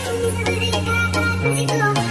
「ひとりでかかってきた」